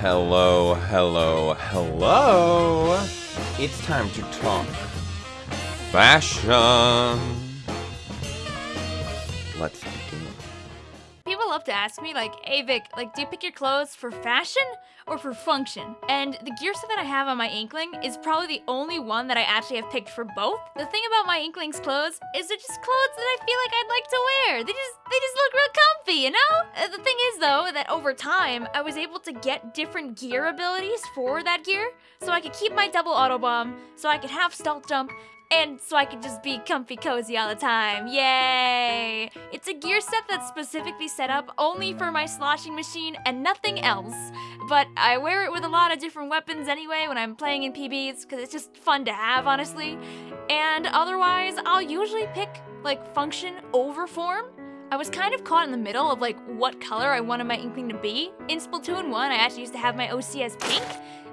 Hello, hello, hello. It's time to talk fashion. Let's begin. People love to ask me, like, hey Vic, like, do you pick your clothes for fashion or for function? And the gear set that I have on my Inkling is probably the only one that I actually have picked for both. The thing about my Inkling's clothes is they're just clothes that I feel like I'd like to wear. They just, they just look real comfy, you know? Uh, the thing is, though, that over time, I was able to get different gear abilities for that gear, so I could keep my double auto bomb, so I could have stealth jump, and so I could just be comfy cozy all the time. Yay! It's a gear set that's specifically set up only for my sloshing machine and nothing else. But I wear it with a lot of different weapons anyway when I'm playing in PBs because it's just fun to have, honestly. And otherwise, I'll usually pick like function over form. I was kind of caught in the middle of like what color I wanted my Inkling to be. In Splatoon 1, I actually used to have my OC as pink,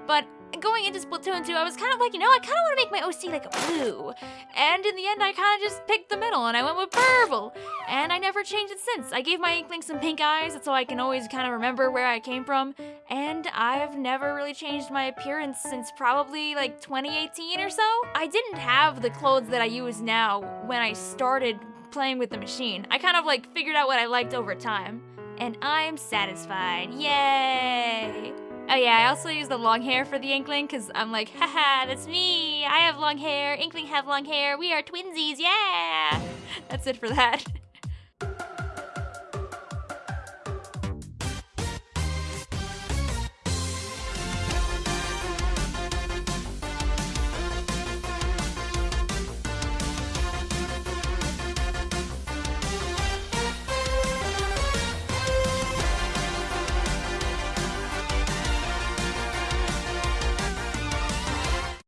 but going into Splatoon 2, I was kind of like, you know, I kind of want to make my OC like blue. And in the end, I kind of just picked the middle and I went with purple. And I never changed it since. I gave my Inkling some pink eyes so I can always kind of remember where I came from. And I've never really changed my appearance since probably like 2018 or so. I didn't have the clothes that I use now when I started playing with the machine. I kind of like figured out what I liked over time. And I'm satisfied. Yay! Oh yeah, I also use the long hair for the Inkling because I'm like, haha, that's me. I have long hair. Inkling have long hair. We are twinsies. Yeah. That's it for that.